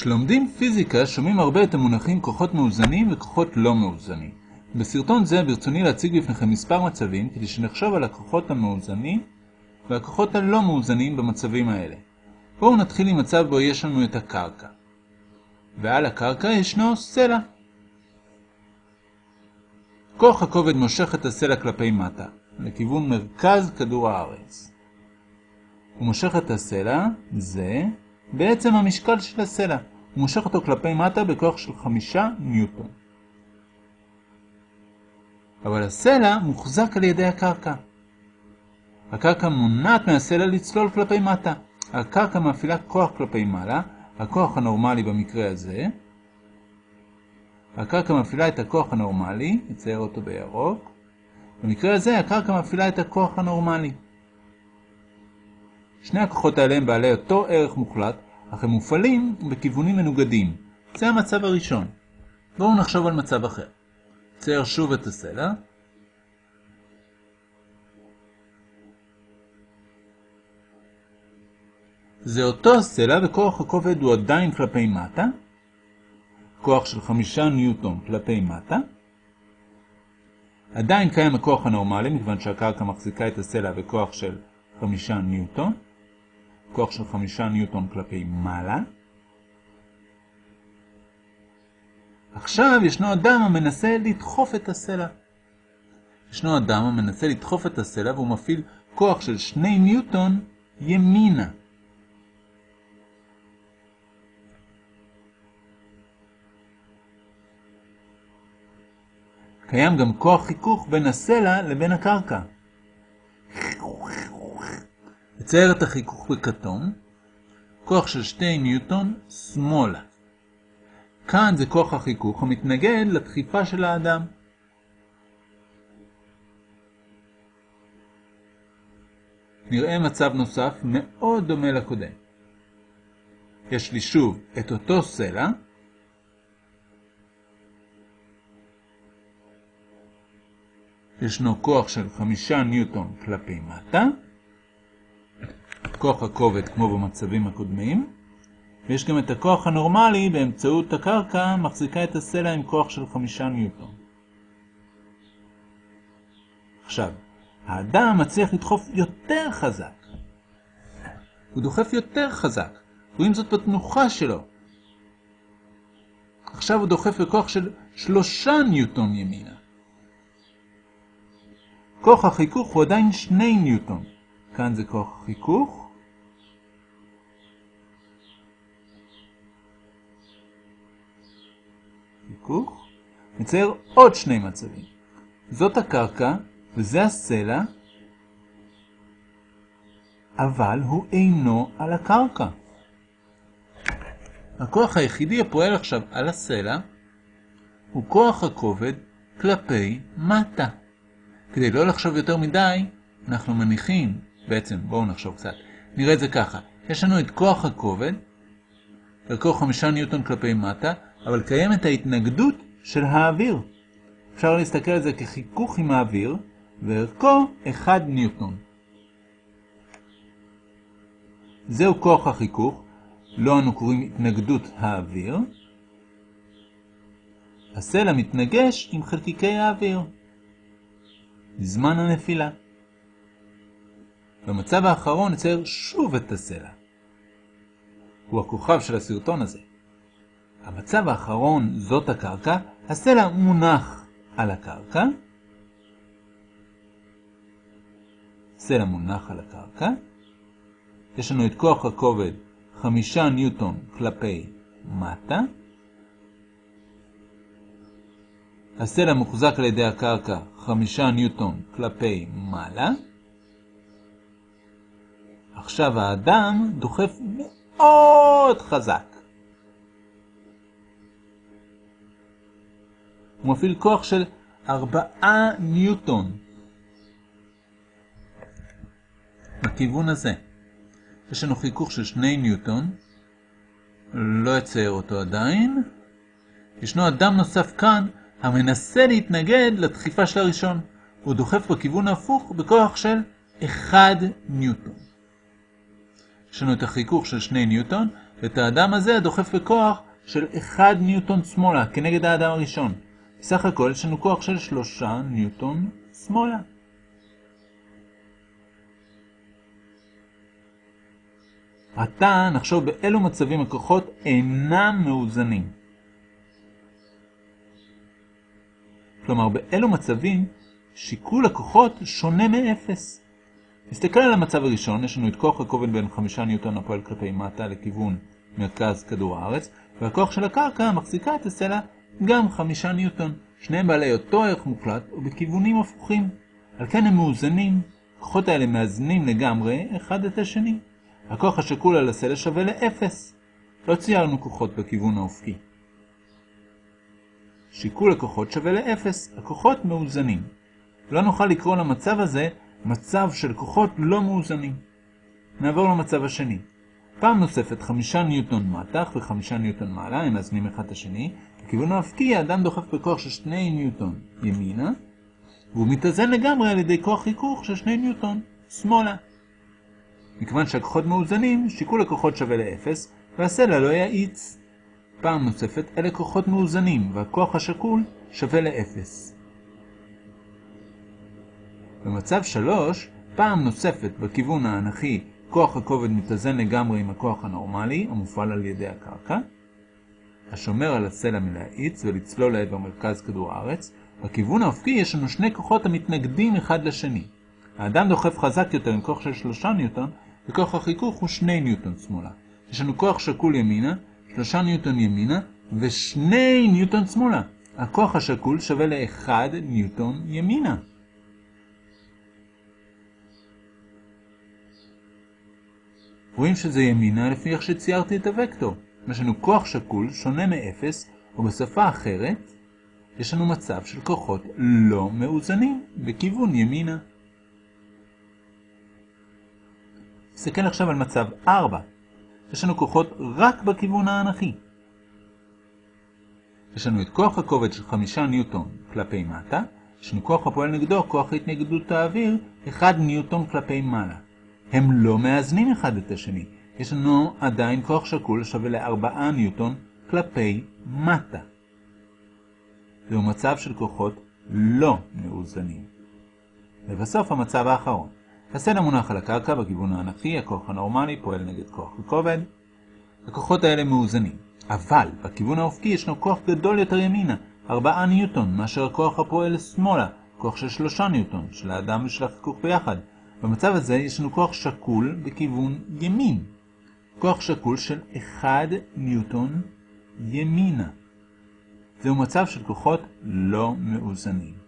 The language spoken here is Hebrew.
כשלומדים פיזיקה שומעים הרבה את המונחים כוחות מאוזנים וכוחות לא מאוזנים. בסרטון זה ברצוני להציג בפניכם מספר מצבים כדי שנחשוב על הכוחות המאוזנים והכוחות הלא מאוזנים במצבים האלה. בואו נתחיל עם מצב בו יש לנו את הקרקע. ועל הקרקע ישנו סלע. כוח הכובד מושך את הסלע כלפי מטה, לכיוון מרכז כדור הארץ. הוא מושך את הסלע, זה, בעצם המשקל של הסלע. הוא מושך אותו כלפי מטה בכוח של חמישה ניוטון. אבל הסלע מוחזק על ידי הקרקע. הקרקע מונעת מהסלע לצלול כלפי מטה. הקרקע מפעילה כוח כלפי מעלה, הכוח הנורמלי במקרה הזה. הקרקע מפעילה את הכוח הנורמלי, נצייר אותו בירוק. במקרה הזה הקרקע מפעילה את הכוח הנורמלי. שני הכוחות האלה הם בעלי אותו ערך מוחלט, אך הם מופעלים בכיוונים מנוגדים. זה המצב הראשון. בואו נחשוב על מצב אחר. צייר שוב את הסלע. זה אותו הסלע וכוח הכובד הוא עדיין כלפי מטה. כוח של חמישה ניוטון כלפי מטה. עדיין קיים הכוח הנורמלי, מכיוון שהקרקע מחזיקה את הסלע בכוח של חמישה ניוטון. כוח של חמישה ניוטון כלפי מעלה. עכשיו ישנו אדם המנסה לדחוף את הסלע. ישנו אדם המנסה לדחוף את הסלע והוא מפעיל כוח של שני ניוטון ימינה. קיים גם כוח חיכוך בין הסלע לבין הקרקע. נצייר את החיכוך בכתום, כוח של שתי ניוטון שמאלה. כאן זה כוח החיכוך המתנגד לדחיפה של האדם. נראה מצב נוסף מאוד דומה לקודם. יש לי שוב את אותו סלע, ישנו כוח של חמישה ניוטון כלפי מטה, כוח הכובד כמו במצבים הקודמים, ויש גם את הכוח הנורמלי באמצעות הקרקע מחזיקה את הסלע עם כוח של חמישה ניוטון. עכשיו, האדם מצליח לדחוף יותר חזק. הוא דוחף יותר חזק, רואים זאת בתנוחה שלו. עכשיו הוא דוחף בכוח של שלושה ניוטון ימינה. כוח החיכוך הוא עדיין שני ניוטון. כאן זה כוח חיכוך. חיכוך. נצייר עוד שני מצבים. זאת הקרקע וזה הסלע, אבל הוא אינו על הקרקע. הכוח היחידי הפועל עכשיו על הסלע הוא כוח הכובד כלפי מטה. כדי לא לחשוב יותר מדי, אנחנו מניחים, בעצם בואו נחשוב קצת, נראה את זה ככה, יש לנו את כוח הכובד, ערכו חמישה ניוטון כלפי מטה, אבל קיימת ההתנגדות של האוויר. אפשר להסתכל על זה כחיכוך עם האוויר, וערכו 1 ניוטון. זהו כוח החיכוך, לא אנו קוראים התנגדות האוויר. הסלע מתנגש עם חלקיקי האוויר. זמן הנפילה. במצב האחרון נצייר שוב את הסלע. הוא הכוכב של הסרטון הזה. המצב האחרון זאת הקרקע, הסלע מונח על הקרקע. סלע מונח על הקרקע. יש לנו את כוח הכובד חמישה ניוטון כלפי מטה. הסלע מוחזק על ידי הקרקע חמישה ניוטון כלפי מעלה. עכשיו האדם דוחף מאוד חזק. הוא מפעיל כוח של ארבעה ניוטון. בכיוון הזה. יש לנו חיכוך של שני ניוטון. לא אצייר אותו עדיין. ישנו אדם נוסף כאן המנסה להתנגד לדחיפה של הראשון. הוא דוחף בכיוון ההפוך בכוח של 1 ניוטון. יש לנו את החיכוך של 2 ניוטון, ואת האדם הזה הדוחף בכוח של 1 ניוטון שמאלה, כנגד האדם הראשון. בסך הכל יש לנו כוח של 3 ניוטון שמאלה. עתה נחשוב באילו מצבים הכוחות אינם מאוזנים. כלומר, באילו מצבים שיקול הכוחות שונה מאפס. נסתכל על המצב הראשון, יש לנו את כוח הכובד בין 5 ניוטון הפועל כלפי מטה לכיוון מרכז כדור הארץ, והכוח של הקרקע מחזיקה את הסלע גם 5 ניוטון. שניהם בעלי אותו ערך מוחלט ובכיוונים הפוכים. על כן הם מאוזנים. הכוחות האלה מאזנים לגמרי אחד את השני. הכוח השקול על הסלע שווה לאפס. לא ציירנו כוחות בכיוון האופקי. שיקול הכוחות שווה לאפס, הכוחות מאוזנים. לא נוכל לקרוא למצב הזה מצב של כוחות לא מאוזנים. נעבור למצב השני. פעם נוספת חמישה ניוטון מתח וחמישה ניוטון מעלה, הם מאזנים אחד את השני. בכיוון האבקי האדם דוחף בכוח של שני ניוטון ימינה, והוא מתאזן לגמרי על ידי כוח חיכוך של שני ניוטון שמאלה. מכיוון שהכוחות מאוזנים, שיקול הכוחות שווה לאפס, והסלע לא יאיץ. פעם נוספת, אלה כוחות מאוזנים, והכוח השקול שווה לאפס. במצב 3, פעם נוספת בכיוון האנכי, כוח הכובד מתאזן לגמרי עם הכוח הנורמלי, המופעל על ידי הקרקע, השומר על הסלע מלהאיץ ולצלול לעבר מרכז כדור הארץ. בכיוון האופקי יש לנו שני כוחות המתנגדים אחד לשני. האדם דוחף חזק יותר עם כוח של 3 ניוטון, וכוח החיכוך הוא 2 ניוטון שמאלה. יש לנו כוח שקול ימינה, 3 ניוטון ימינה ו-2 ניוטון שמאלה. הכוח השקול שווה ל-1 ניוטון ימינה. רואים שזה ימינה לפי איך שציירתי את הוקטור. יש לנו כוח שקול שונה מ-0, או בשפה אחרת, יש לנו מצב של כוחות לא מאוזנים בכיוון ימינה. נסתכל עכשיו על מצב 4. יש לנו כוחות רק בכיוון האנכי. יש לנו את כוח הכובד של 5 ניוטון כלפי מטה, יש לנו כוח הפועל נגדו, כוח התנגדות האוויר, 1 ניוטון כלפי מעלה. הם לא מאזנים אחד את השני. יש לנו עדיין כוח שקול שווה ל-4 ניוטון כלפי מטה. זהו מצב של כוחות לא מאוזנים. ובסוף המצב האחרון. הסלע מונח על הקרקע בכיוון האנכי, הכוח הנורמלי פועל נגד כוח הכובד. הכוחות האלה מאוזנים. אבל בכיוון האופקי ישנו כוח גדול יותר ימינה, 4 ניוטון, מאשר הכוח הפועל שמאלה, כוח של 3 ניוטון, של האדם ושל החיכוך ביחד. במצב הזה יש לנו כוח שקול בכיוון ימין. כוח שקול של 1 ניוטון ימינה. זהו מצב של כוחות לא מאוזנים.